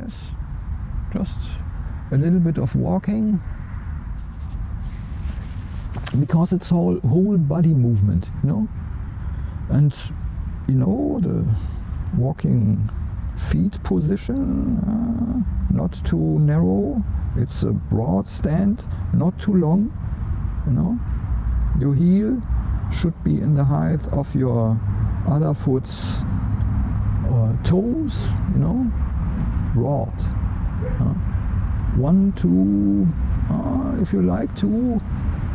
Yes, just a little bit of walking because it's all whole body movement, you know. And you know the walking feet position, uh, not too narrow. It's a broad stand, not too long, you know. Your heel should be in the height of your other foot's uh, toes, you know, broad. Uh, one, two, uh, if you like, two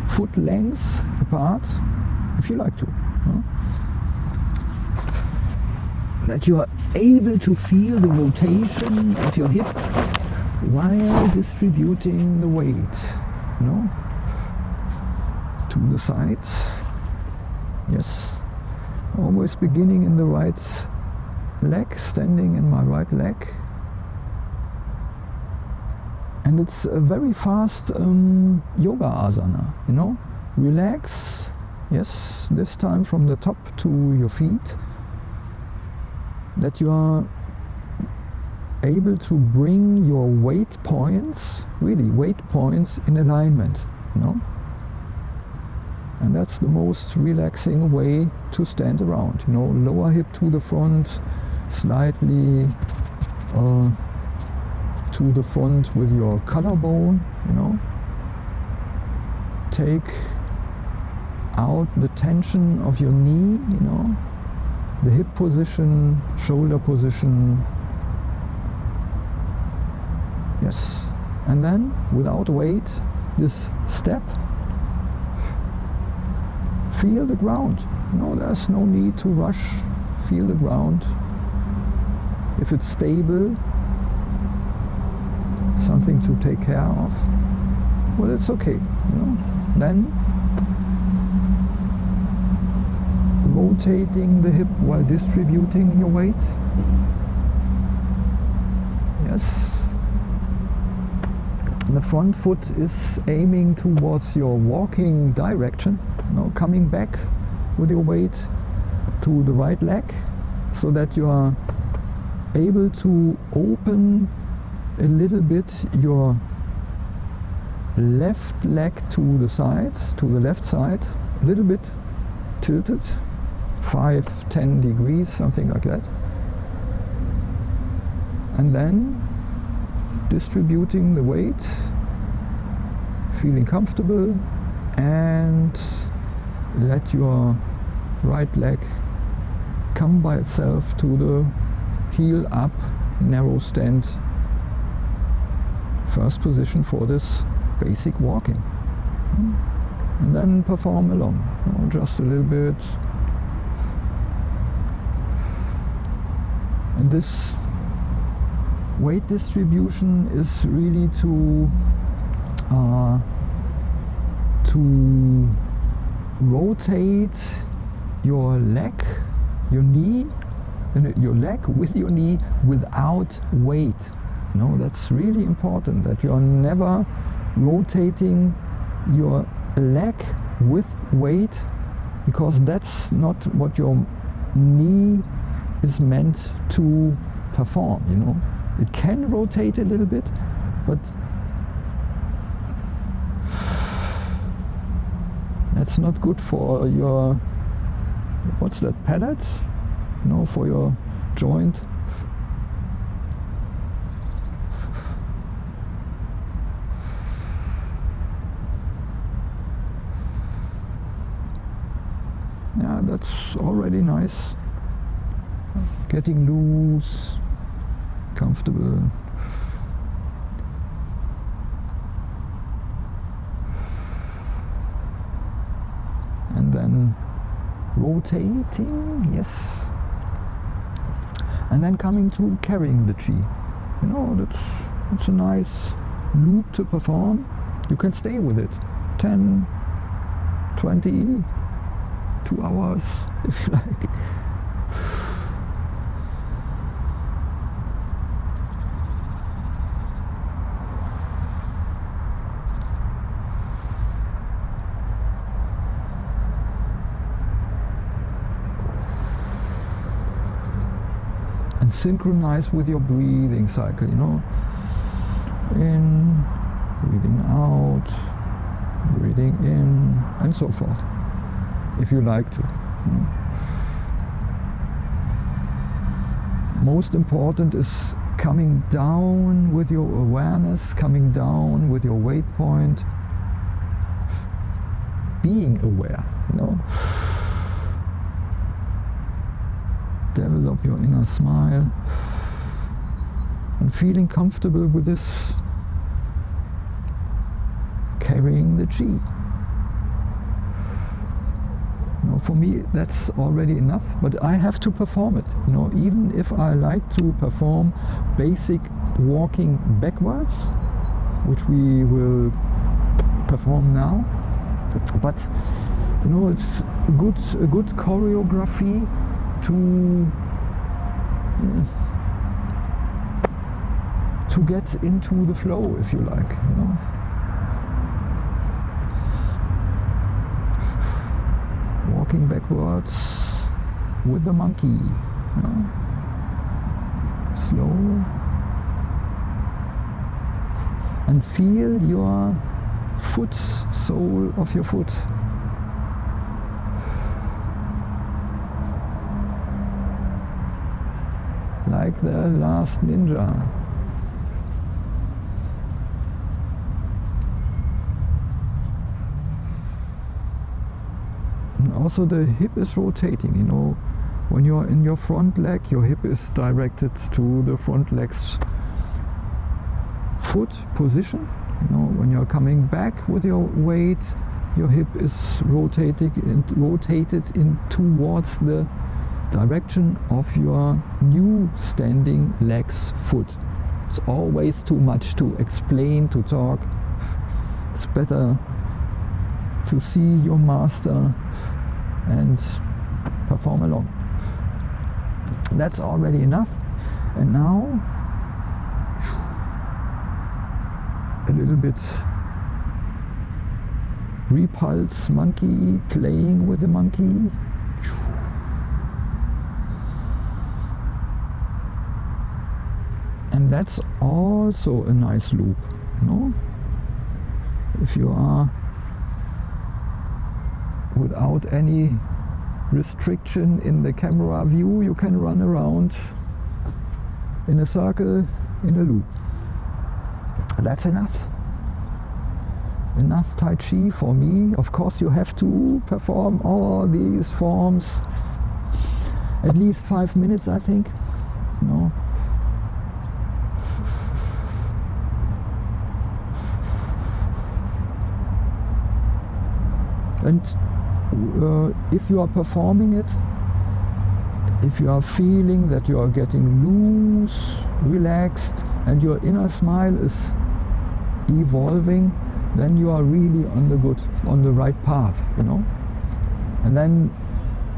foot lengths apart, if you like to. That you are able to feel the rotation of your hip while distributing the weight, you know, to the sides. Yes, always beginning in the right leg, standing in my right leg. And it's a very fast um, yoga asana, you know. Relax, yes, this time from the top to your feet. That you are able to bring your weight points, really weight points in alignment, you know. And that's the most relaxing way to stand around, you know, lower hip to the front, slightly uh, to the front with your collarbone, you know. Take out the tension of your knee, you know, the hip position, shoulder position. Yes. And then, without weight, this step, feel the ground. No, there's no need to rush. Feel the ground. If it's stable, something to take care of, well, it's okay. You know? Then rotating the hip while distributing your weight. Yes. The front foot is aiming towards your walking direction. Now coming back with your weight to the right leg so that you are able to open a little bit your left leg to the side, to the left side, a little bit tilted, 5, 10 degrees, something like that. And then distributing the weight, feeling comfortable and let your right leg come by itself to the heel up narrow stand first position for this basic walking. And then perform along, know, just a little bit. And this weight distribution is really to uh, to rotate your leg, your knee, and your leg with your knee without weight. Know, that's really important that you're never rotating your leg with weight because that's not what your knee is meant to perform, you know. It can rotate a little bit, but that's not good for your, what's that, pellets? No, for your joint. Yeah, that's already nice. Getting loose, comfortable. And then rotating, yes. And then coming to carrying the chi. You know, that's, that's a nice loop to perform. You can stay with it. 10, 20, two hours, if you like. And synchronize with your breathing cycle, you know. In, breathing out, breathing in, and so forth, if you like to. Most important is coming down with your awareness, coming down with your weight point, being aware, you know. Develop your inner smile and feeling comfortable with this carrying the chi. You know, for me that's already enough, but I have to perform it. You know, even if I like to perform basic walking backwards, which we will perform now, but you know it's a good a good choreography to to get into the flow if you like you know walking backwards with the monkey you know? slow. And feel your foot sole of your foot. Like the last ninja also the hip is rotating you know when you're in your front leg your hip is directed to the front leg's foot position you know, when you're coming back with your weight, your hip is rotating and rotated in towards the direction of your new standing leg's foot. It's always too much to explain, to talk. It's better to see your master and perform along. That's already enough. And now a little bit repulse monkey playing with the monkey and that's also a nice loop no if you are without any restriction in the camera view you can run around in a circle in a loop that's enough enough Tai Chi for me. Of course you have to perform all these forms at least five minutes I think. No. And if you are performing it, if you are feeling that you are getting loose, relaxed, and your inner smile is evolving then you are really on the good on the right path you know? And then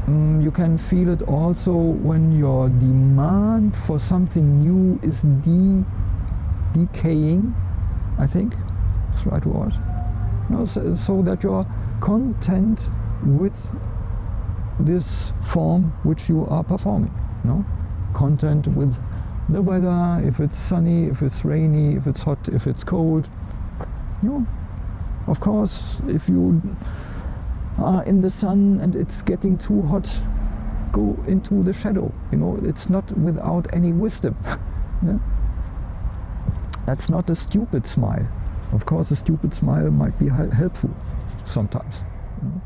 um, you can feel it also when your demand for something new is de decaying I think. That's the right word? You know, so, so that you're content with this form which you are performing know? content with the weather, if it's sunny, if it's rainy, if it's hot, if it's cold. You know, of course, if you are in the sun and it's getting too hot, go into the shadow. You know, it's not without any wisdom. yeah? That's not a stupid smile. Of course, a stupid smile might be helpful sometimes. You know?